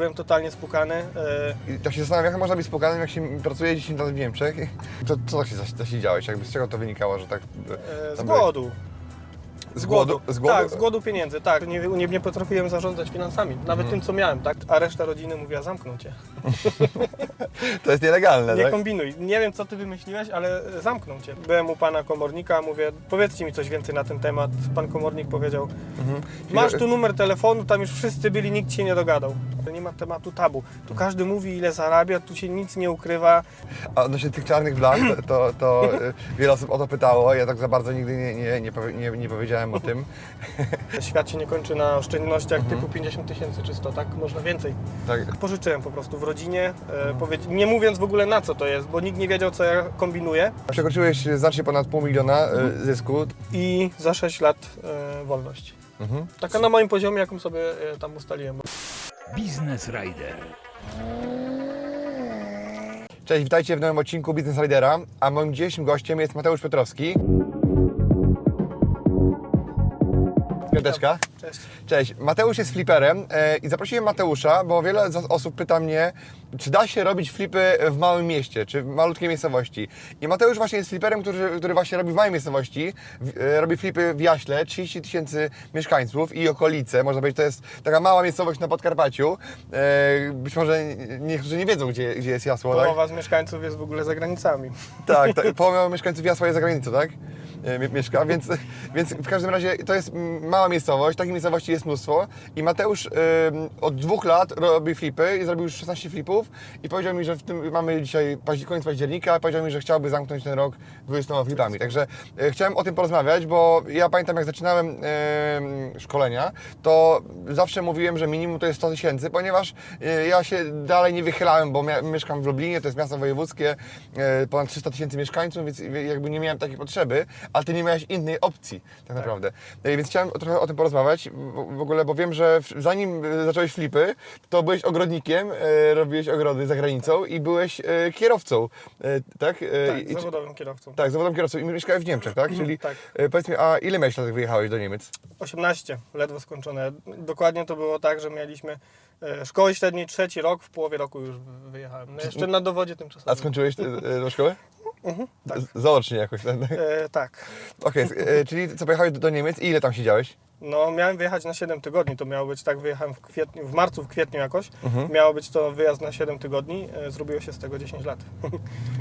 Byłem totalnie spukany. e, I tak się zastanawiam, jak można być spokojnym, jak się pracuje 10 lat w Niemczech. To co tak się zasiedziałeś? Jakby z czego to wynikało, że tak... e, Z tam głodu. Z głodu? Z głodu? Tak, z głodu pieniędzy, tak. Nie, nie, nie potrafiłem zarządzać finansami, nawet Mhm. tym, co miałem, tak. A reszta rodziny mówiła, zamknął cię. To jest nielegalne, Nie tak? kombinuj. Nie wiem, co ty wymyśliłeś, ale zamknął cię. Byłem u pana komornika, mówię, powiedzcie mi coś więcej na ten temat. Pan komornik powiedział, Mhm. masz tu numer telefonu, tam już wszyscy byli, nikt się nie dogadał. Nie ma tematu tabu. Tu każdy mówi, ile zarabia, tu się nic nie ukrywa. A odnośnie tych czarnych blach, to, to, to y, wiele osób o to pytało. Ja tak za bardzo nigdy nie, nie, nie, nie, nie powiedziałem o tym. Świat się nie kończy na oszczędnościach Mhm. typu 50 tysięcy czy 100, tak? Można więcej. Tak, Pożyczyłem po prostu w rodzinie, Mhm. e, powiedz- nie mówiąc w ogóle na co to jest, bo nikt nie wiedział, co ja kombinuję. przekroczyłeś znacznie ponad pół miliona y, zysku. I za 6 lat e, wolność. Mhm. Taka na moim poziomie, jaką sobie e, tam ustaliłem. Biznes Rider. Cześć, witajcie w nowym odcinku Business Ridera, a moim dzisiejszym gościem jest Mateusz Piotrowski. Piąteczka. Cześć. Cześć, Mateusz jest fliperem e, i zaprosiłem Mateusza, bo wiele osób pyta mnie, czy da się robić flipy w małym mieście, czy w malutkiej miejscowości. I Mateusz właśnie jest fliperem, który, który właśnie robi w małej miejscowości, e, robi flipy w Jaśle, 30 tysięcy mieszkańców i okolice, można powiedzieć, to jest taka mała miejscowość na Podkarpaciu. E, być może niektórzy nie wiedzą, gdzie, gdzie jest Jasło, tak? Połowa z mieszkańców jest w ogóle za granicami. Tak, tak połowa mieszkańców Jasła jest za granicą, tak? Mie- Mieszka, więc, więc w każdym razie to jest mała miejscowość, takich miejscowości jest mnóstwo. I Mateusz ym, od dwóch lat robi flipy i zrobił już 16 flipów. I powiedział mi, że w tym mamy dzisiaj koniec października, powiedział mi, że chciałby zamknąć ten rok 20 flipami, także e, chciałem o tym porozmawiać, bo ja pamiętam jak zaczynałem em, szkolenia, to zawsze mówiłem, że minimum to jest 100 tysięcy, ponieważ e, ja się dalej nie wychylałem, bo mieszkam w Lublinie, to jest miasto wojewódzkie, e, ponad 300 tysięcy mieszkańców, więc jakby nie miałem takiej potrzeby, ale ty nie miałeś innej opcji tak naprawdę. E, Więc chciałem trochę o tym porozmawiać w ogóle, bo wiem, że zanim e, zacząłeś flipy, to byłeś ogrodnikiem, e, robiłeś ogrody za granicą i byłeś e, kierowcą, tak? Tak, i- zawodowym kierowcą. tak, zawodowym kierowcą i mieszkałeś w Niemczech, tak? Czyli tak. powiedz mi, a ile miałeś lat, jak wyjechałeś do Niemiec? 18, ledwo skończone. Dokładnie to było tak, że mieliśmy szkoły średniej trzeci rok, w połowie roku już wy- wyjechałem. No jeszcze na dowodzie A tymczasowym. skończyłeś e, e, szkoły? tak. Z- Zaocznie jakoś. tak? E, tak. Okej, e, czyli co, pojechałeś do, Niemiec i ile tam siedziałeś? No miałem wyjechać na 7 tygodni, to miało być tak, wyjechałem w kwietniu, w marcu, w kwietniu jakoś. Mhm. Miało być to wyjazd na 7 tygodni, e, zrobiło się z tego 10 lat.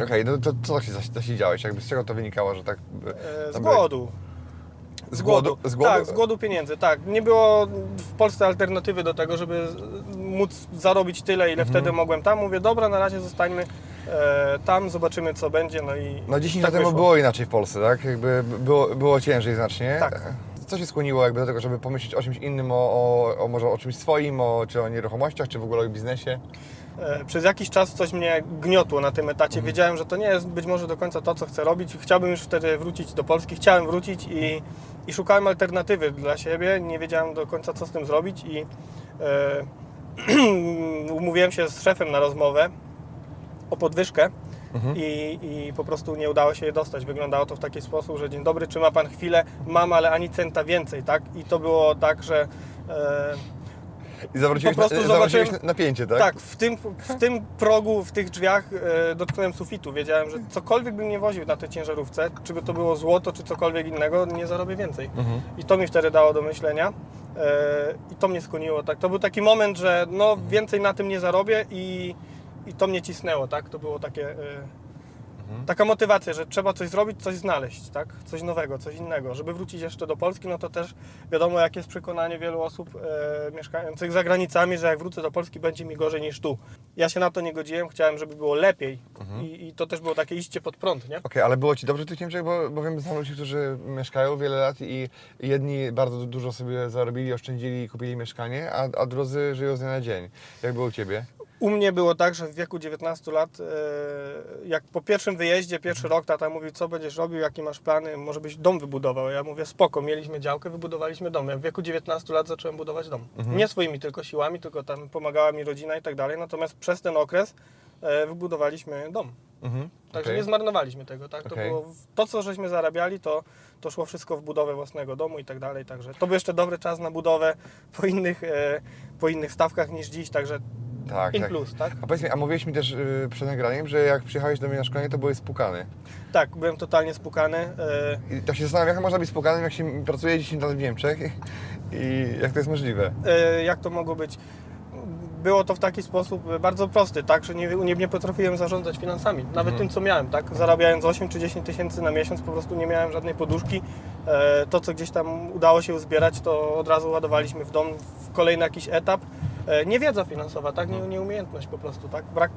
Okej, no to co tak się zas- zasiedziałeś? Jakby z czego to wynikało, że tak... E, z tam byłeś? głodu. Z głodu? Z głodu? Tak, z głodu pieniędzy, tak. Nie było w Polsce alternatywy do tego, żeby z- móc zarobić tyle, ile Mhm. wtedy mogłem tam. Mówię, dobra, na razie zostańmy e, tam, zobaczymy co będzie, no i No 10 tak lat temu było inaczej w Polsce, tak? Jakby było, było ciężej znacznie. Tak. Co się skłoniło jakby do tego, żeby pomyśleć o czymś innym, o, o, o może o czymś swoim, o, czy o nieruchomościach, czy w ogóle o biznesie? E, Przez jakiś czas coś mnie gniotło na tym etacie. Wiedziałem, że to nie jest być może do końca to, co chcę robić. Chciałbym już wtedy wrócić do Polski. Chciałem wrócić i, i szukałem alternatywy dla siebie. Nie wiedziałem do końca, co z tym zrobić i e, umówiłem się z szefem na rozmowę o podwyżkę. I, I po prostu nie udało się je dostać. Wyglądało to w taki sposób, że dzień dobry, czy ma pan chwilę? Mam, ale ani centa więcej, tak? I to było tak, że e, I zawróciłeś, Po prostu na, zawróciłeś zobaczyłem- napięcie, tak? tak, w tym, w tym progu, w tych drzwiach e, dotknąłem sufitu. Wiedziałem, że cokolwiek bym nie woził na tej ciężarówce, czy by to było złoto, czy cokolwiek innego, nie zarobię więcej. Mhm. I to mi wtedy dało do myślenia. E, I to mnie skłoniło. Tak. To był taki moment, że no, więcej na tym nie zarobię i, i to mnie cisnęło. Tak? To było takie, e, taka motywacja, że trzeba coś zrobić, coś znaleźć, tak? coś nowego, coś innego. Żeby wrócić jeszcze do Polski, no to też wiadomo, jakie jest przekonanie wielu osób e, mieszkających za granicami, że jak wrócę do Polski, będzie mi gorzej niż tu. Ja się na to nie godziłem, chciałem, żeby było lepiej. I, I to też było takie iście pod prąd, nie? Okej, ale było Ci dobrze w tych Niemczech, bo, bo wiem, znam ludzi, którzy mieszkają wiele lat i jedni bardzo dużo sobie zarobili, oszczędzili i kupili mieszkanie, a, a drudzy żyją z dnia na dzień. Jak było u Ciebie? U mnie było tak, że w wieku 19 lat, e, jak po pierwszym wyjeździe, pierwszy rok, tata mówił, co będziesz robił, jakie masz plany, może byś dom wybudował. Ja mówię, spoko, mieliśmy działkę, wybudowaliśmy dom. Ja w wieku 19 lat zacząłem budować dom. Nie swoimi tylko siłami, tylko tam pomagała mi rodzina i tak dalej. Natomiast przez ten okres e, wybudowaliśmy dom. Mhm. Także okej. nie zmarnowaliśmy tego, tak? To, Okej. było, to, co żeśmy zarabiali, to, to szło wszystko w budowę własnego domu i tak dalej. Także to był jeszcze dobry czas na budowę po innych, e, po innych stawkach niż dziś, także Tak, in tak. plus, tak? A powiedz mi, a mówiłeś mi też yy, przed nagraniem, że jak przyjechałeś do mnie na szkolenie, to byłeś spukany. Tak, byłem totalnie spukany. e, I tak się zastanawiam, jak można być spukanym, jak się pracuje 10 lat w Niemczech i jak to jest możliwe. e, jak to mogło być? Było to w taki sposób e, bardzo prosty, tak, że nie, nie, nie potrafiłem zarządzać finansami, nawet tym co miałem, tak, zarabiając 8 czy 10 tysięcy na miesiąc, po prostu nie miałem żadnej poduszki. E, to, co gdzieś tam udało się uzbierać, to od razu ładowaliśmy w dom w kolejny jakiś etap. E, niewiedza finansowa, tak, nie, nieumiejętność po prostu, tak, brak,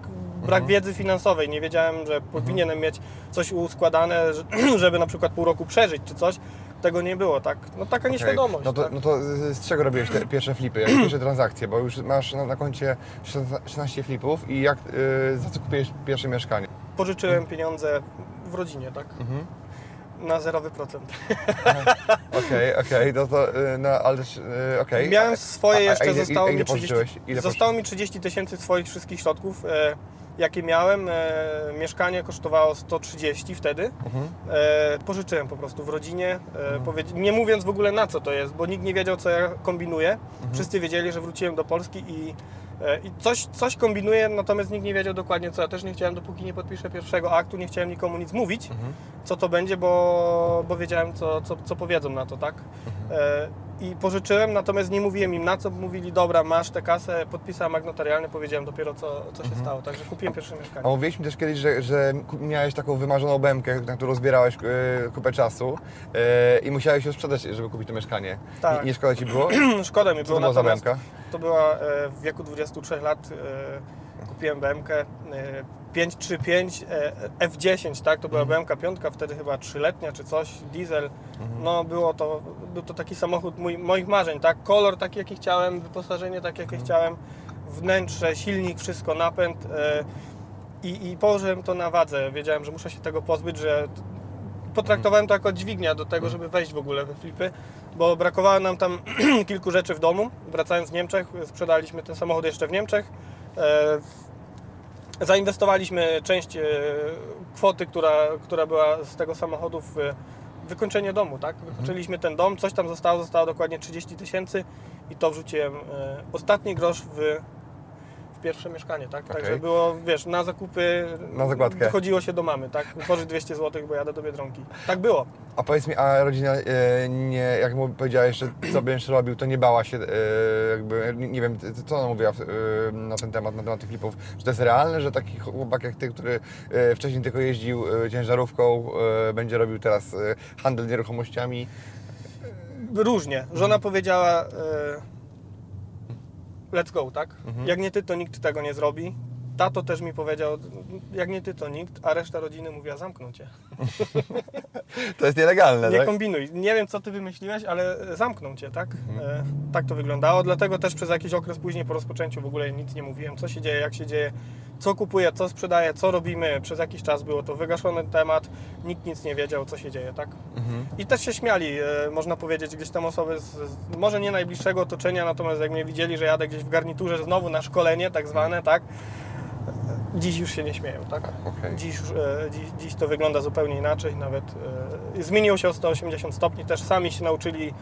brak wiedzy finansowej, nie wiedziałem, że powinienem mieć coś uskładane, że- żeby na przykład pół roku przeżyć czy coś, tego nie było, tak, no taka nieświadomość. No to, tak. no to z z czego robiłeś te pierwsze flipy, jak pierwsze transakcje? Bo już masz na, na koncie 16 flipów i jak, yy, za co kupiłeś pierwsze mieszkanie? pożyczyłem pieniądze w rodzinie, tak? Mhm. Na zerowy procent. Okej, okej, no to, yy, no ale, yy, okej. Miałem A- swoje, a- a jeszcze ile- zostało ile mi 30, pożyczyłeś? Ile zostało mi 30 tysięcy swoich wszystkich środków, e, jakie miałem. E, mieszkanie kosztowało 130 wtedy. Mhm. E, pożyczyłem po prostu w rodzinie, e, powiedz- nie mówiąc w ogóle na co to jest, bo nikt nie wiedział co ja kombinuję. Mhm. Wszyscy wiedzieli, że wróciłem do Polski i, i coś, coś kombinuję, natomiast nikt nie wiedział dokładnie co. Ja też nie chciałem, dopóki nie podpiszę pierwszego aktu, nie chciałem nikomu nic mówić, Mhm. co to będzie, bo, bo wiedziałem co, co, co powiedzą na to, tak? E, I pożyczyłem, natomiast nie mówiłem im na co, mówili dobra, masz tę kasę, podpisałem akt notarialny, powiedziałem dopiero co, co się stało, także kupiłem pierwsze A mieszkanie. mówiłeś mi też kiedyś, że, że miałeś taką wymarzoną bębkę, na którą zbierałeś yy, kupę czasu yy, i musiałeś ją sprzedać, żeby kupić to mieszkanie. Tak. Nie, nie szkoda Ci było? Szkoda mi było, to była za to była e, w wieku 23 lat, e, kupiłem BMK e, 535 e, F10, tak, to była Mhm. BMK 5, wtedy chyba trzyletnia czy coś, diesel, Mhm. no było to, był to taki samochód mój, moich marzeń, tak, kolor taki jaki chciałem, wyposażenie takie Mhm. jakie chciałem, wnętrze, silnik, wszystko, napęd e, i, i położyłem to na wadze, wiedziałem, że muszę się tego pozbyć, że potraktowałem to jako dźwignia do tego, żeby wejść w ogóle we flipy, bo brakowało nam tam kilku rzeczy w domu. Wracając z Niemczech, sprzedaliśmy ten samochód jeszcze w Niemczech. E, Zainwestowaliśmy część e, kwoty, która, która była z tego samochodu w wykończenie domu, tak? Wykończyliśmy ten dom, coś tam zostało, zostało dokładnie 30 tysięcy i to wrzuciłem e, ostatni grosz w pierwsze mieszkanie, tak? Także Okej. było, wiesz, na zakupy Na zakładkę. chodziło się do mamy, tak? Wytworzyć 200 zł, bo jadę do Biedronki. Tak było. A powiedz mi, a rodzina e, nie, jak mu powiedziałeś, że co będziesz robił, to nie bała się, e, jakby, nie, wiem, co ona mówiła e, na ten temat, na temat tych flipów, że to jest realne, że taki chłopak jak ty, który e, wcześniej tylko jeździł e, ciężarówką, e, będzie robił teraz handel nieruchomościami. Różnie. Żona powiedziała e, let's go, tak? Mhm. Jak nie ty, to nikt tego nie zrobi. Tato też mi powiedział, jak nie ty, to nikt, a reszta rodziny mówiła, zamknął cię. To jest nielegalne, Nie tak? kombinuj. Nie wiem, co ty wymyśliłeś, ale zamknął cię, tak? Mhm. E, tak to wyglądało, dlatego też przez jakiś okres później po rozpoczęciu w ogóle nic nie mówiłem, co się dzieje, jak się dzieje, co kupuję, co sprzedaję, co robimy. Przez jakiś czas było to wygaszony temat, nikt nic nie wiedział, co się dzieje, tak? Mhm. I też się śmiali, e, można powiedzieć, gdzieś tam osoby z, z może nie najbliższego otoczenia, natomiast jak mnie widzieli, że jadę gdzieś w garniturze znowu na szkolenie, tak zwane, tak? Dziś już się nie śmieją, tak? Okej. Dziś, już, e, dziś, dziś to wygląda zupełnie inaczej, nawet e, zmieniło się o 180 stopni, też sami się nauczyli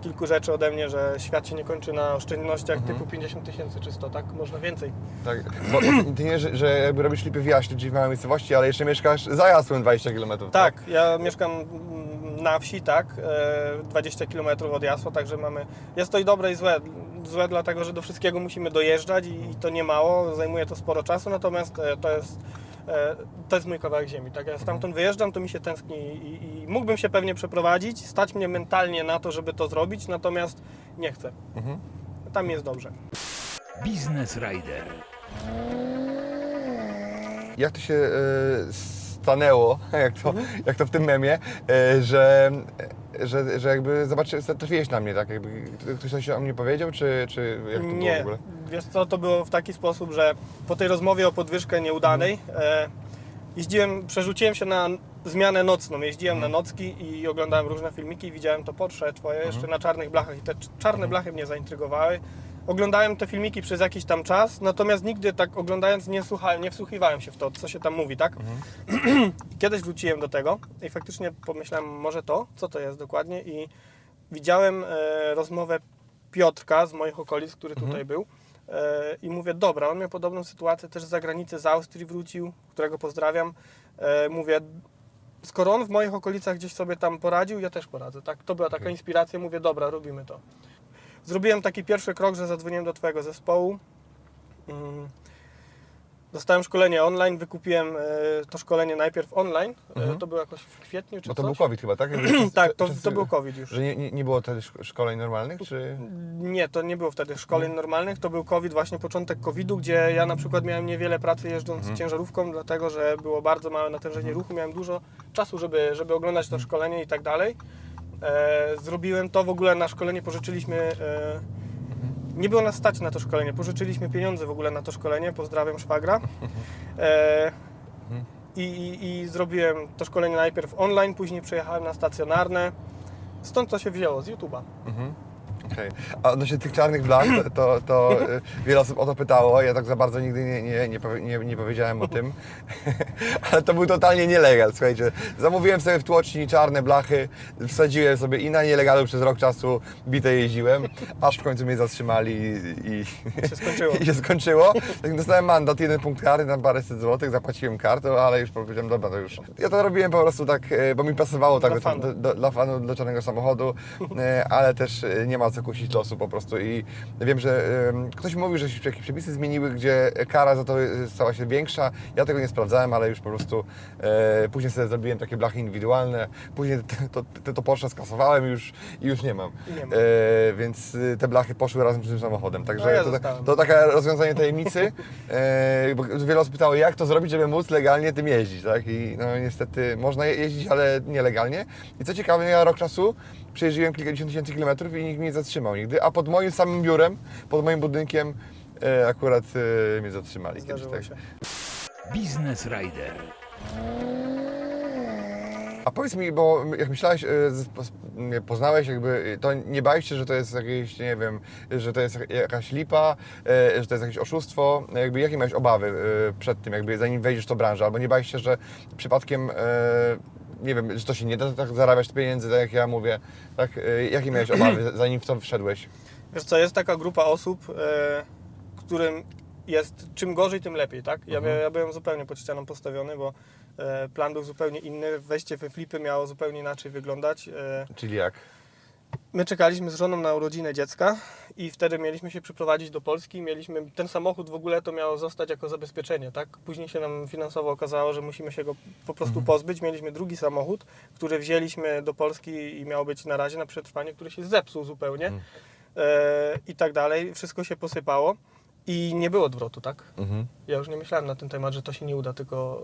kilku rzeczy ode mnie, że świat się nie kończy na oszczędnościach Mhm. typu 50 tysięcy czy 100, tak? Można więcej. Tak, bo ty nie, że, że jakby robisz flipy w Jaśle, czyli w małej miejscowości, ale jeszcze mieszkasz za Jasłem 20 km. Tak, ja mieszkam na wsi, tak, e, 20 km od Jasła, także mamy, jest to i dobre i złe. Złe dlatego, że do wszystkiego musimy dojeżdżać i, to nie mało, zajmuje to sporo czasu, natomiast e, to jest, e, to jest mój kawałek ziemi, tak, ja stamtąd wyjeżdżam, to mi się tęskni i, i mógłbym się pewnie przeprowadzić, stać mnie mentalnie na to, żeby to zrobić, natomiast nie chcę. Mhm. Tam jest dobrze. Biznes Rider. Jak to się e, stanęło, jak to, Mhm. jak to w tym memie, e, że, że, że jakby zobaczy, trafiłeś na mnie, tak? Jakby ktoś coś o mnie powiedział, czy, czy jak to było w Nie, ogóle? Wiesz co, to było w taki sposób, że po tej rozmowie o podwyżkę nieudanej e, jeździłem, przerzuciłem się na zmianę nocną, jeździłem na nocki i oglądałem różne filmiki i widziałem to Porsche twoje jeszcze na czarnych blachach i te cz- czarne blachy mnie zaintrygowały. Oglądałem te filmiki przez jakiś tam czas, natomiast nigdy tak oglądając nie, słuchałem, nie wsłuchiwałem się w to, co się tam mówi, tak? Kiedyś wróciłem do tego i faktycznie pomyślałem, może to, co to jest dokładnie i widziałem e, rozmowę Piotrka z moich okolic, który tutaj był, I mówię, dobra, on miał podobną sytuację też z zagranicy, z Austrii wrócił, którego pozdrawiam. E, Mówię, skoro on w moich okolicach gdzieś sobie tam poradził, ja też poradzę. Tak? To była taka inspiracja, mówię, dobra, robimy to. Zrobiłem taki pierwszy krok, że zadzwoniłem do Twojego zespołu. Dostałem szkolenie online, wykupiłem e, to szkolenie najpierw online. E, Mhm. To było jakoś w kwietniu czy Bo to coś. był COVID chyba, tak? tak, to, to był COVID już. Że nie, nie, było wtedy szko- szkoleń normalnych, czy... Nie, to nie było wtedy szkoleń normalnych, to był COVID, właśnie początek COVID-u, gdzie ja na przykład miałem niewiele pracy jeżdżąc ciężarówką, dlatego że było bardzo małe natężenie ruchu, miałem dużo czasu, żeby, żeby oglądać to szkolenie i tak dalej. E, zrobiłem to w ogóle na szkolenie, pożyczyliśmy. E, nie było nas stać na to szkolenie, pożyczyliśmy pieniądze w ogóle na to szkolenie, pozdrawiam szwagra. E, i, i, I zrobiłem to szkolenie najpierw online, później przejechałem na stacjonarne. Stąd to się wzięło, z YouTube'a. Mhm. Okej. A odnośnie tych czarnych blach, to, to, to y, wiele osób o to pytało. Ja tak za bardzo nigdy nie, nie, nie, nie, nie powiedziałem o tym. Ale to był totalnie nielegal, słuchajcie. Zamówiłem sobie w tłoczni czarne blachy, wsadziłem sobie i na nielegalu przez rok czasu bite jeździłem, aż w końcu mnie zatrzymali i, i, się skończyło. i się skończyło. Tak dostałem mandat, jeden punkt kary na paręset złotych, zapłaciłem kartą, ale już powiedziałem, dobra, to już. Ja to robiłem po prostu tak, e, bo mi pasowało tak Dla do, fanu. do, do, dla fanu, do czarnego samochodu, e, ale też nie ma co kusić losu po prostu i wiem, że ktoś mówił, że się jakieś przepisy zmieniły, gdzie kara za to e, stała się większa. Ja tego nie sprawdzałem, ale już po prostu e, później sobie zrobiłem takie blachy indywidualne, później to, to, to Porsche skasowałem i już, i już nie mam. Nie ma. E, więc e, te blachy poszły razem z tym samochodem, także No ja to, zostałem. to takie rozwiązanie tajemnicy, bo wiele osób pytało, jak to zrobić, żeby móc legalnie tym jeździć, tak? I no niestety można je- jeździć, ale nielegalnie. I co ciekawe, ja rok czasu przejeździłem kilkadziesiąt tysięcy kilometrów i nikt nie zatrzymał nigdy, a pod moim samym biurem, pod moim budynkiem e, akurat e, mnie zatrzymali kiedyś, Zdarzyło tak? się. Biznes Rider. A powiedz mi, bo jak myślałeś, e, z- poznałeś, jakby, e, to nie bałeś się, że to jest jakieś, nie wiem, że to jest jakaś lipa, e, że to jest jakieś oszustwo? Jakby jakie miałeś obawy e, przed tym, jakby zanim wejdziesz w tą branżę? Albo nie bałeś się, że przypadkiem, e, nie wiem, że to się nie da tak zarabiać pieniędzy, tak jak ja mówię, tak? E, Jakie miałeś obawy, zanim w to wszedłeś? Wiesz co, jest taka grupa osób, e, którym jest czym gorzej, tym lepiej, tak? Ja, Mhm. ja byłem zupełnie pod ścianą postawiony, bo e, plan był zupełnie inny, wejście we flipy miało zupełnie inaczej wyglądać. Czyli jak? My czekaliśmy z żoną na urodzinę dziecka i wtedy mieliśmy się przyprowadzić do Polski, mieliśmy, ten samochód w ogóle to miało zostać jako zabezpieczenie, tak? Później się nam finansowo okazało, że musimy się go po prostu pozbyć, mieliśmy drugi samochód, który wzięliśmy do Polski i miał być na razie na przetrwanie, który się zepsuł zupełnie. Mhm. e, i tak dalej, wszystko się posypało i nie było odwrotu, tak? Mhm. Ja już nie myślałem na ten temat, że to się nie uda, tylko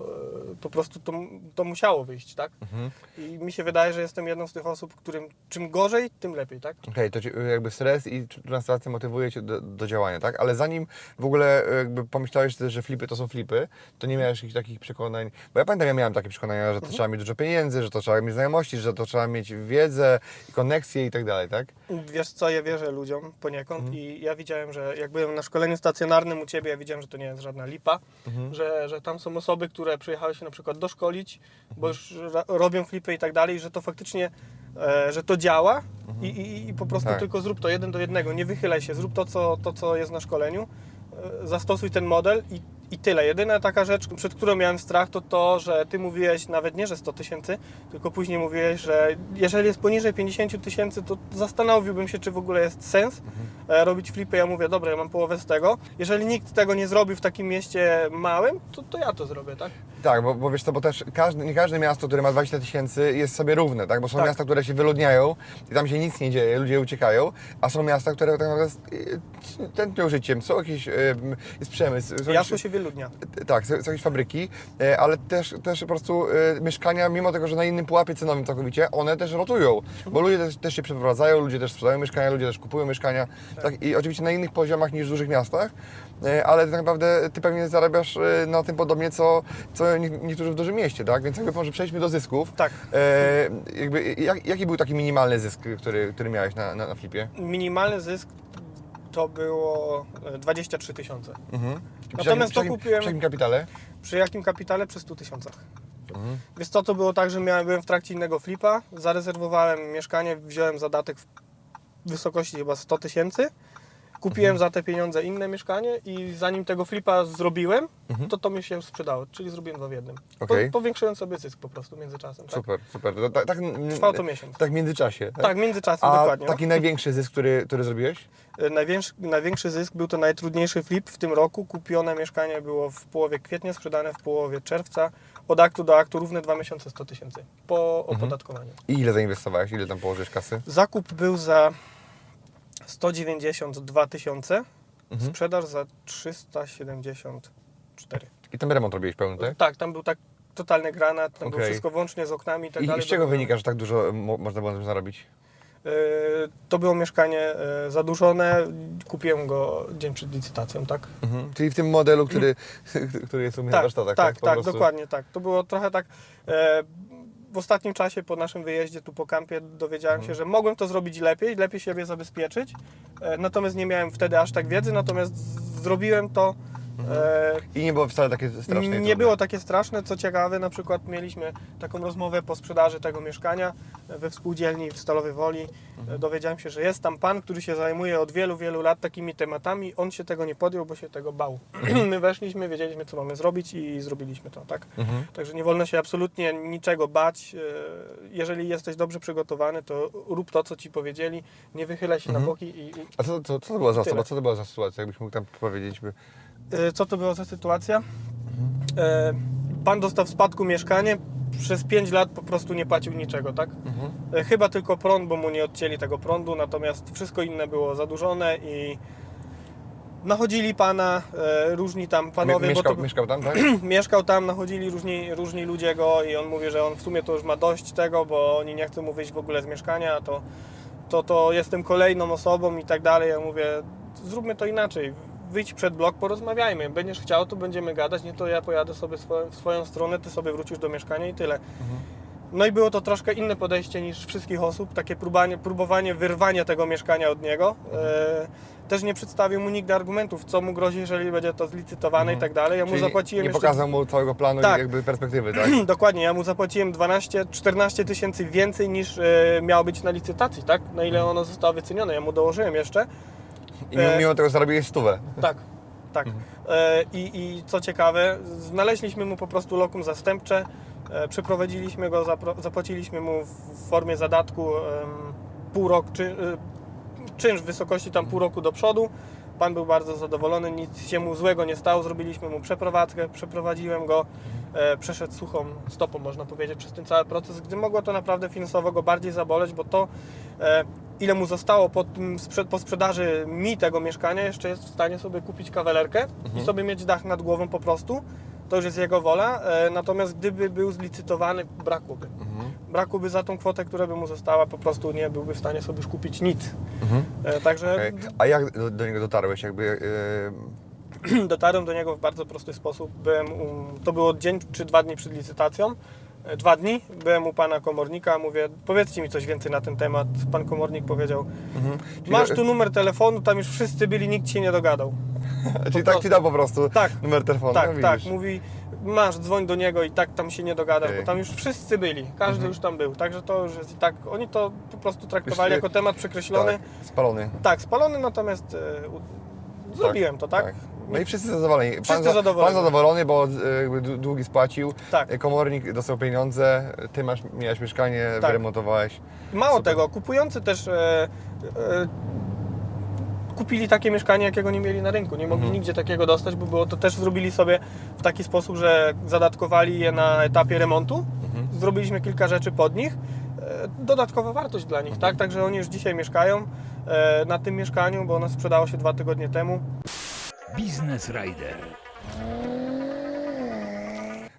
e, po prostu to, to musiało wyjść, tak? Mhm. I mi się wydaje, że jestem jedną z tych osób, którym czym gorzej, tym lepiej, tak? Okej, to ci, jakby stres i transakcja motywuje Cię do, do działania, tak? Ale zanim w ogóle e, jakby pomyślałeś, że flipy to są flipy, to nie miałeś jakichś takich przekonań, bo ja pamiętam, ja miałem takie przekonania, że to trzeba mieć dużo pieniędzy, że to trzeba mieć znajomości, że to trzeba mieć wiedzę i koneksje i tak dalej, tak? Wiesz co, ja wierzę ludziom poniekąd Mhm. i ja widziałem, że jak byłem na szkoleniu stacjonarnym u Ciebie, ja widziałem, że to nie jest żadna lipa, Mhm. że, że tam są osoby, które przyjechały się na przykład doszkolić, Mhm. bo już robią flipy i tak dalej, że to faktycznie, e, że to działa i, i, i po prostu Tak. tylko zrób to jeden do jednego, nie wychylaj się, zrób to, co, to, co jest na szkoleniu, e, zastosuj ten model i, i tyle. Jedyna taka rzecz, przed którą miałem strach, to to, że Ty mówiłeś nawet nie, że 100 tysięcy, tylko później mówiłeś, że jeżeli jest poniżej 50 tysięcy, to zastanowiłbym się, czy w ogóle jest sens e, robić flipy. Ja mówię, dobra, ja mam połowę z tego. Jeżeli nikt tego nie zrobi w takim mieście małym, to, to ja to zrobię, tak? Tak, bo, bo wiesz co, bo też każdy, nie każde miasto, które ma 20 tysięcy jest sobie równe, tak? Bo są Tak. miasta, które się wyludniają i tam się nic nie dzieje, ludzie uciekają, a są miasta, które tak naprawdę tętnią życiem, są jakieś, jest przemysł, są jakieś- się wyludnia. Tak, są, są jakieś fabryki, e, ale też, też po prostu e, mieszkania, mimo tego, że na innym pułapie cenowym całkowicie, one też rotują, bo ludzie też, też się przeprowadzają, ludzie też sprzedają mieszkania, ludzie też kupują mieszkania, tak. i oczywiście na innych poziomach niż w dużych miastach, e, ale tak naprawdę ty pewnie zarabiasz na tym podobnie, co, co nie- niektórzy w dużym mieście, tak? Więc jakby może przejdźmy do zysków. Tak. E, jakby, jak, jaki był taki minimalny zysk, który, który miałeś na, na, na flipie? Minimalny zysk to było e, 23 tysiące. Mhm. Natomiast przy to jakim- kupiłem- Przy jakim kapitale? Przy jakim kapitale? Przy 100 tysiącach. Mhm. Więc co to było tak, że miałem, byłem w trakcie innego flipa, zarezerwowałem mieszkanie, wziąłem zadatek w wysokości chyba 100 tysięcy, Kupiłem za te pieniądze inne mieszkanie i zanim tego flipa zrobiłem, to to mi się sprzedało, czyli zrobiłem dwa w jednym. Okej. Po, powiększyłem sobie zysk po prostu międzyczasem. Tak, Super, super. To, tak, tak, Trwało to miesiąc. Tak w międzyczasie. tak w międzyczasem A dokładnie. no. taki największy zysk, który, który zrobiłeś? E, Największy, największy zysk był to najtrudniejszy flip w tym roku. Kupione mieszkanie było w połowie kwietnia, sprzedane w połowie czerwca. Od aktu do aktu równe 2 miesiące 100 tysięcy po Mhm. opodatkowaniu. I ile zainwestowałeś? Ile tam położyłeś kasy? Zakup był za 192 tysiące, Mhm. sprzedaż za 374. I ten remont robiłeś pełny, tak? Tak, tam był tak totalny granat, tam było Okej. wszystko włącznie z oknami i tak I, dalej. I z czego wynika, że tak dużo mo, można było na tym zarobić? E, To było mieszkanie e, zadłużone, kupiłem go dzień przed licytacją, tak? Mhm. Czyli w tym modelu, który, który jest u mnie na Tak, warsztatach, tak, Po tak, prostu. dokładnie tak. To było trochę tak. E, w ostatnim czasie po naszym wyjeździe tu po kampie dowiedziałem Mhm. się, że mogłem to zrobić lepiej, lepiej siebie zabezpieczyć. E, natomiast nie miałem wtedy aż tak wiedzy, natomiast zrobiłem to. E, I nie było wcale takie Mhm. straszne. nie trudne. było takie straszne. Co ciekawe, na przykład mieliśmy taką rozmowę po sprzedaży tego mieszkania we współdzielni w Stalowej Woli. Mhm. Dowiedziałem się, że jest tam pan, który się zajmuje od wielu, wielu lat takimi tematami. On się tego nie podjął, bo się tego bał. My weszliśmy, wiedzieliśmy, co mamy zrobić i zrobiliśmy to, tak? Mhm. Także nie wolno się absolutnie niczego bać. E, Jeżeli jesteś dobrze przygotowany, to rób to, co ci powiedzieli. Nie wychylaj się na boki i, i A co, co, co to była za osoba? Co to była za sytuacja? Jakbyś mógł tam powiedzieć? By... E, Co to była za sytuacja? E, Pan dostał w spadku mieszkanie, przez 5 lat po prostu nie płacił niczego, tak? E, Chyba tylko prąd, bo mu nie odcięli tego prądu, natomiast wszystko inne było zadłużone i nachodzili pana, e, różni tam panowie, mieszkał, bo to, mieszkał tam, tak? mieszkał tam, nachodzili różni, różni ludzie go i on mówi, że on w sumie to już ma dość tego, bo oni nie chcą mu wyjść w ogóle z mieszkania, to, to, to jestem kolejną osobą i tak dalej. Ja mówię, zróbmy to inaczej. Wyjdź przed blok, porozmawiajmy. Będziesz chciał, to będziemy gadać, nie to ja pojadę sobie swoją, w swoją stronę, ty sobie wrócisz do mieszkania i tyle. No i było to troszkę inne podejście niż wszystkich osób, takie próbanie, próbowanie wyrwania tego mieszkania od niego. E, też nie przedstawił mu nigdy argumentów, co mu grozi, jeżeli będzie to zlicytowane i tak dalej. Ja mu Czyli zapłaciłem nie jeszcze pokazał mu całego planu Tak. i jakby perspektywy, tak? Dokładnie, ja mu zapłaciłem 12-14 tysięcy więcej niż e, miało być na licytacji, tak? Na ile ono zostało wycenione. Ja mu dołożyłem jeszcze. I mimo, E, mimo tego zarobiłeś stówę. Tak, tak. E, i, I co ciekawe, znaleźliśmy mu po prostu lokum zastępcze, e, przeprowadziliśmy go, zapłaciliśmy mu w formie zadatku pół roku, czy, czynsz w wysokości tam pół roku do przodu. Pan był bardzo zadowolony, nic się mu złego nie stało, zrobiliśmy mu przeprowadzkę, przeprowadziłem go, e, przeszedł suchą stopą, można powiedzieć, przez ten cały proces, gdy mogło to naprawdę finansowo go bardziej zaboleć, bo to, e, ile mu zostało po, tym, po sprzedaży mi tego mieszkania, jeszcze jest w stanie sobie kupić kawalerkę i sobie mieć dach nad głową po prostu, to już jest jego wola, e, natomiast gdyby był zlicytowany, brakłoby. Brakłoby za tą kwotę, która by mu została, po prostu nie byłby w stanie sobie już kupić nic. E, Także Okej. A jak do, do niego dotarłeś? Jakby, yy, dotarłem do niego w bardzo prosty sposób. Byłem u, to było dzień czy dwa dni przed licytacją. E, Dwa dni. Byłem u pana komornika, mówię, powiedzcie mi coś więcej na ten temat. Pan komornik powiedział, czyli- masz tu numer telefonu, tam już wszyscy byli, nikt się nie dogadał. czyli tak ci dał po prostu Tak. numer telefonu? tak, no, tak, mówi, masz, dzwoń do niego i tak tam się nie dogadasz, Okej. bo tam już wszyscy byli, każdy Mhm. już tam był. Także to już jest i tak, oni to po prostu traktowali jako temat przekreślony. Tak, spalony. Tak, spalony, natomiast u- zrobiłem to, tak? No i wszyscy zadowoleni. Wszyscy za- zadowoleni. Pan zadowolony, bo e, długi spłacił, Tak. e, komornik dostał pieniądze, ty masz, miałeś mieszkanie, Tak. wyremontowałeś. Mało Super. tego, kupujący też kupili takie mieszkanie, jakiego nie mieli na rynku. Nie mogli Mhm. nigdzie takiego dostać, bo było to też zrobili sobie w taki sposób, że zadatkowali je na etapie remontu. Mhm. Zrobiliśmy kilka rzeczy pod nich. E, dodatkowa wartość dla nich, Mhm. tak? Także oni już dzisiaj mieszkają e, na tym mieszkaniu, bo ono sprzedało się dwa tygodnie temu. Biznes Rider.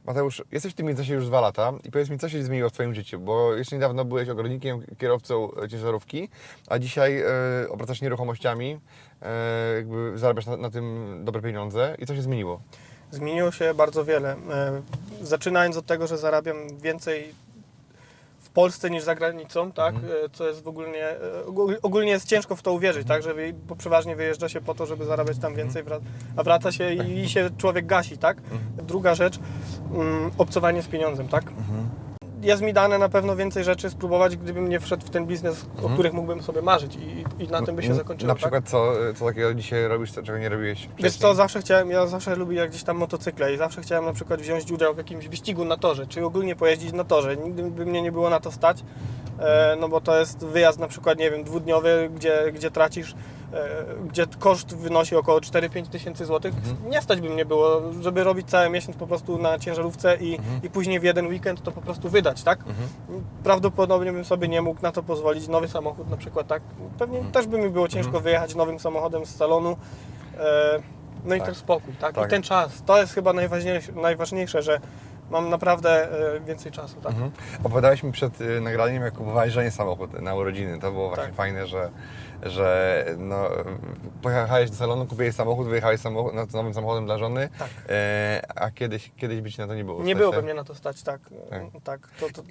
Mateusz, jesteś w tym międzyczasie już dwa lata i powiedz mi, co się zmieniło w Twoim życiu, bo jeszcze niedawno byłeś ogrodnikiem, kierowcą e, ciężarówki, a dzisiaj e, obracasz nieruchomościami, e, jakby zarabiasz na, na tym dobre pieniądze i co się zmieniło? Zmieniło się bardzo wiele. Zaczynając od tego, że zarabiam więcej Polsce niż za granicą, tak? Mhm. E, Co jest w ogólnie, e, ogól- ogólnie jest ciężko w to uwierzyć, tak? Że bo przeważnie wyjeżdża się po to, żeby zarabiać tam więcej, Mhm. a wraca się i, i się człowiek gasi, tak? Druga rzecz, mm, obcowanie z pieniądzem, tak? Mhm. Jest mi dane na pewno więcej rzeczy spróbować, gdybym nie wszedł w ten biznes, o których mógłbym sobie marzyć i, i na tym by się zakończyło. Na tak? przykład co, co takiego dzisiaj robisz, co- czego nie robiłeś wcześniej? Wiesz co, zawsze chciałem, ja zawsze lubię jak gdzieś tam motocykle i zawsze chciałem na przykład wziąć udział w jakimś wyścigu na torze, czy ogólnie pojeździć na torze. Nigdy by mnie nie było na to stać, e, no bo to jest wyjazd na przykład, nie wiem, dwudniowy, gdzie, gdzie tracisz, gdzie koszt wynosi około 4-5 tysięcy złotych. Nie stać by mnie było, żeby robić cały miesiąc po prostu na ciężarówce i, i później w jeden weekend to po prostu wydać, tak? Prawdopodobnie bym sobie nie mógł na to pozwolić. Nowy samochód na przykład, tak? Pewnie też by mi było ciężko wyjechać nowym samochodem z salonu. E, no i Tak. też spokój, tak? Tak. I ten czas. To jest chyba najważniejsze, najważniejsze że mam naprawdę e, więcej czasu, tak? Mhm. Opowiadałeś mi przed nagraniem, jak kupowałeś żonie samochód na urodziny. To było właśnie Tak. fajne, że, że no, pojechałeś do salonu, kupiłeś samochód, wyjechałeś samochód, no, nowym samochodem dla żony, Tak. e, a kiedyś, kiedyś by ci na to nie było. Nie stać, byłoby tak? mnie na to stać, tak. Tak. tak. To, to,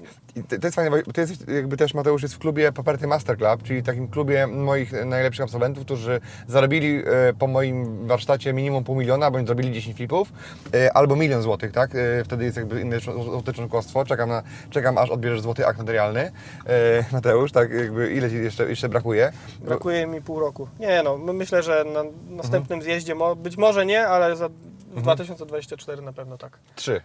to, to jest fajne, bo ty jesteś, jakby też Mateusz jest w klubie Paperty Master Club, czyli takim klubie moich najlepszych absolwentów, którzy zarobili e, po moim warsztacie minimum pół miliona, bądź zrobili 10 flipów, e, albo milion złotych, tak? E, wtedy jest jakby inne złote członkostwo, czekam, na, czekam aż odbierzesz złoty akt notarialny. Mateusz, tak jakby ile ci jeszcze, jeszcze brakuje? Brakuje mi pół roku. Nie no, my- myślę, że na następnym zjeździe, mo, być może nie, ale za, w 2024 na pewno tak. Trzy.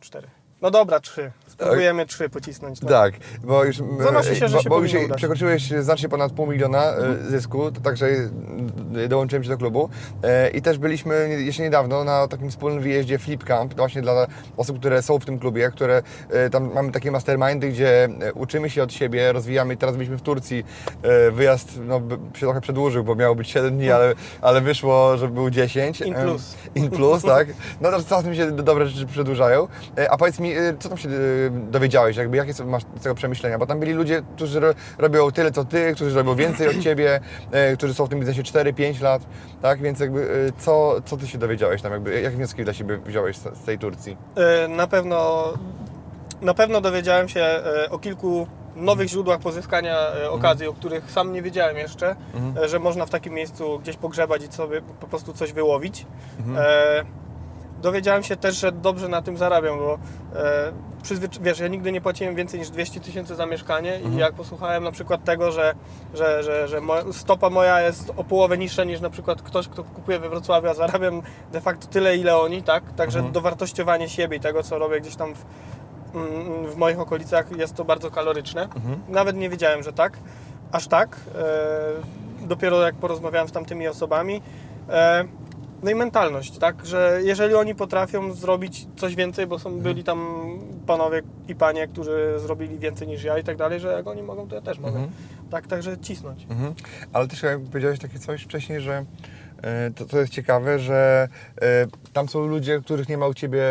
Cztery. No dobra, trzy. Spróbujemy trzy pocisnąć. No. Tak, bo już, Zanosi się, że bo, się bo już udać. przekroczyłeś znacznie ponad pół miliona e, zysku, to także e, dołączyłem się do klubu E, i też byliśmy jeszcze niedawno na takim wspólnym wyjeździe Flip Camp, właśnie dla osób, które są w tym klubie, które tam mamy takie mastermindy, gdzie uczymy się od siebie, rozwijamy. Teraz byliśmy w Turcji, wyjazd no, się trochę przedłużył, bo miało być 7 dni, ale, ale wyszło, że był 10. In plus. In plus, tak. No to czasem się do- dobre rzeczy przedłużają. A powiedz mi, e, co tam się e, dowiedziałeś, jakby jakie masz tego przemyślenia? Bo tam byli ludzie, którzy ro, robią tyle co ty, którzy robią więcej od ciebie, e, którzy są w tym biznesie 4-5 lat, tak? Więc jakby co, co ty się dowiedziałeś tam, jakby jakie wnioski dla siebie wziąłeś z, z tej Turcji? Na pewno, na pewno dowiedziałem się o kilku nowych źródłach pozyskania e, okazji, o których sam nie wiedziałem jeszcze, e, że można w takim miejscu gdzieś pogrzebać i sobie po prostu coś wyłowić. E, dowiedziałem się też, że dobrze na tym zarabiam, bo e, przyzwycz- wiesz, ja nigdy nie płaciłem więcej niż 200 tysięcy za mieszkanie i jak posłuchałem na przykład tego, że, że, że, że mo- stopa moja jest o połowę niższa niż na przykład ktoś, kto kupuje we Wrocławiu, a zarabiam de facto tyle, ile oni, tak? Także dowartościowanie siebie i tego, co robię gdzieś tam w, mm, w moich okolicach jest to bardzo kaloryczne. Nawet nie wiedziałem, że tak, aż tak. E, dopiero jak porozmawiałem z tamtymi osobami. E, no i mentalność, tak, że jeżeli oni potrafią zrobić coś więcej, bo są, byli tam panowie i panie, którzy zrobili więcej niż ja i tak dalej, że jak oni mogą, to ja też mogę. Tak, także cisnąć. Mhm. Ale też jak powiedziałeś takie coś wcześniej, że to, to jest ciekawe, że e, tam są ludzie, których nie ma u Ciebie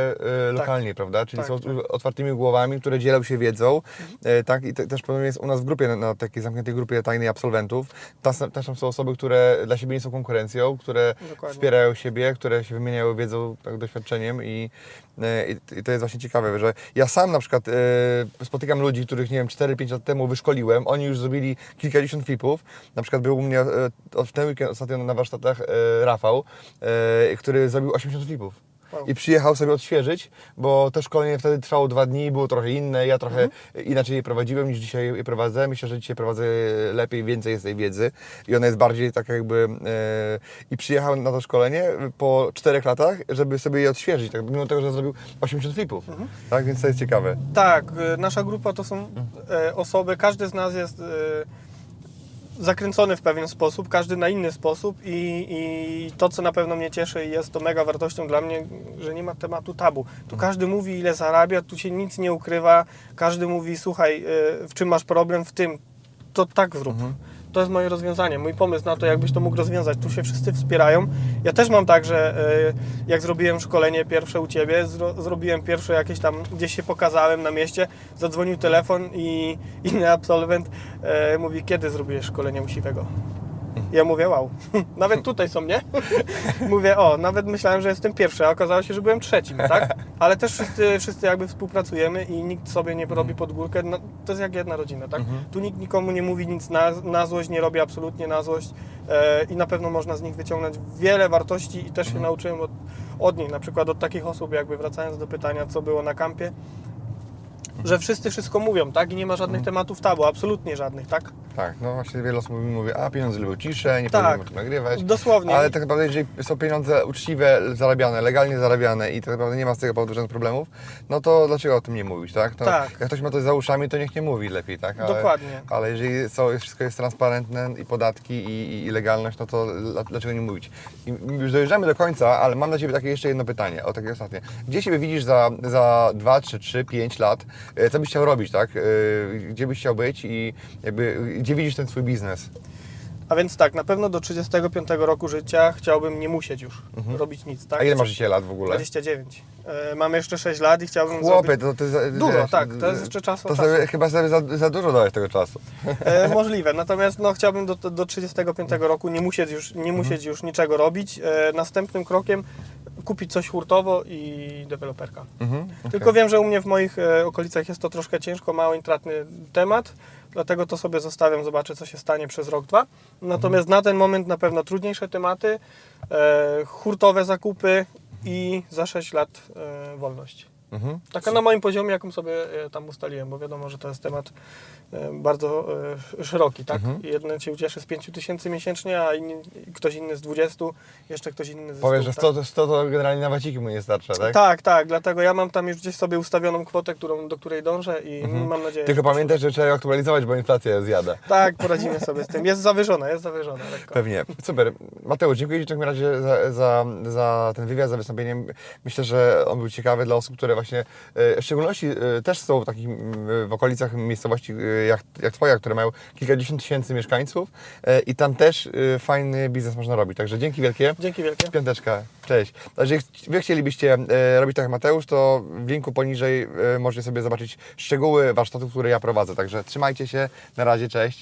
e, lokalnie, prawda? Czyli Tak, są tak. otwartymi głowami, które dzielą się wiedzą, e, tak? I te, też podobnie jest u nas w grupie, na, takiej zamkniętej grupie tajnej absolwentów. Tam, też tam są osoby, które dla siebie nie są konkurencją, które Dokładnie. wspierają siebie, które się wymieniają wiedzą, tak, doświadczeniem i, e, i, i to jest właśnie ciekawe, że ja sam na przykład e, spotykam ludzi, których nie wiem, 4-5 lat temu wyszkoliłem, oni już zrobili kilkadziesiąt flipów. Na przykład był u mnie e, w ten weekend ostatnio na warsztatach e, Rafał, e, który zrobił 80 flipów. I przyjechał sobie odświeżyć, bo to szkolenie wtedy trwało dwa dni, było trochę inne. Ja trochę inaczej je prowadziłem niż dzisiaj je prowadzę. Myślę, że dzisiaj prowadzę lepiej, więcej jest tej wiedzy i ona jest bardziej tak jakby. E, I przyjechał na to szkolenie po czterech latach, żeby sobie je odświeżyć, tak, mimo tego, że zrobił 80 flipów. Tak, więc to jest ciekawe. Tak, y, nasza grupa to są e, osoby, każdy z nas jest e, zakręcony w pewien sposób, każdy na inny sposób i, i to, co na pewno mnie cieszy i jest to mega wartością dla mnie, że nie ma tematu tabu. Tu każdy mówi, ile zarabia, tu się nic nie ukrywa, każdy mówi, słuchaj, e, w czym masz problem, w tym, to tak zrób. To jest moje rozwiązanie, mój pomysł na to, jakbyś to mógł rozwiązać. Tu się wszyscy wspierają. Ja też mam tak, że e, jak zrobiłem szkolenie pierwsze u Ciebie, zro, zrobiłem pierwsze jakieś tam, gdzieś się pokazałem na mieście, zadzwonił telefon i inny absolwent e, mówi, kiedy zrobiłeś szkolenie u Siwego? Ja mówię, wow, nawet tutaj są, nie? mówię, o, nawet myślałem, że jestem pierwszy, a okazało się, że byłem trzecim, tak? Ale też wszyscy, wszyscy jakby współpracujemy i nikt sobie nie robi pod górkę. No, to jest jak jedna rodzina, tak? Tu nikt nikomu nie mówi nic na, na złość, nie robi absolutnie na złość e, i na pewno można z nich wyciągnąć wiele wartości i też się nauczyłem od, od nich, na przykład od takich osób, jakby wracając do pytania, co było na kampie, że wszyscy wszystko mówią, tak? I nie ma żadnych tematów tabu, absolutnie żadnych, tak? Tak, no właśnie wiele osób mi mówi, a pieniądze lubią ciszę, nie Tak. powinien o tym nagrywać. Dosłownie. Ale tak naprawdę, jeżeli są pieniądze uczciwe, zarabiane, legalnie zarabiane i tak naprawdę nie ma z tego powodu żadnych problemów, no to dlaczego o tym nie mówić, tak? To Tak. Jak ktoś ma coś za uszami, to niech nie mówi lepiej, tak? Ale, Dokładnie. Ale jeżeli są, wszystko jest transparentne i podatki i, i, i legalność, no to dla- dlaczego nie mówić? I już dojeżdżamy do końca, ale mam dla Ciebie takie jeszcze jedno pytanie, o takie ostatnie. Gdzie siebie widzisz za, za 2, 3, 3, 5 lat? E, Co byś chciał robić, tak? E, Gdzie byś chciał być i jakby, gdzie widzisz ten swój biznes? A więc tak, na pewno do 35 roku życia chciałbym nie musieć już robić nic, tak? Mhm. A ile masz dzisiaj lat w ogóle? 29. E, mam jeszcze 6 lat i chciałbym Chłopie, zrobić... to za, Dużo, wiesz, tak, to jest jeszcze czas To czasu. sobie, chyba sobie za, za dużo dałeś tego czasu. E, możliwe, natomiast no, chciałbym do, do 35 roku nie musieć już, nie musieć już niczego robić. E, następnym krokiem kupić coś hurtowo i deweloperka. Mhm, Tylko wiem, że u mnie w moich e, okolicach jest to troszkę ciężko, mało intratny temat, dlatego to sobie zostawiam, zobaczę co się stanie przez rok, dwa. Natomiast na ten moment na pewno trudniejsze tematy, e, hurtowe zakupy i za 6 lat e, wolność. Mhm. Taka na moim poziomie, jaką sobie e, tam ustaliłem, bo wiadomo, że to jest temat e, bardzo e, szeroki, tak? Mhm. Jeden się ucieszy z 5 tysięcy miesięcznie, a inni, ktoś inny z 20, jeszcze ktoś inny z 100. Powiesz, że tak? 100, to 100 to generalnie na waciki mu nie starcza, tak? Tak, tak, dlatego ja mam tam już gdzieś sobie ustawioną kwotę, którą, do której dążę i mam nadzieję, Tylko pamiętaj, że trzeba ją aktualizować, bo inflacja zjada. Tak, poradzimy sobie z tym. Jest zawyżona, jest zawyżona lekko. Pewnie. Super. Mateusz, dziękuję Ci w takim razie za, za, za ten wywiad, za wystąpienie. Myślę, że on był ciekawy dla osób, które właśnie, e, w szczególności e, też są w takich m, w okolicach miejscowości e, jak, jak Twoja, które mają kilkadziesiąt tysięcy mieszkańców i tam też fajny biznes można robić. Także dzięki wielkie. Dzięki wielkie. Piąteczka, cześć. Ch- Wy chcielibyście robić tak jak Mateusz, to w linku poniżej możecie sobie zobaczyć szczegóły warsztatów, które ja prowadzę. Także trzymajcie się, na razie, cześć.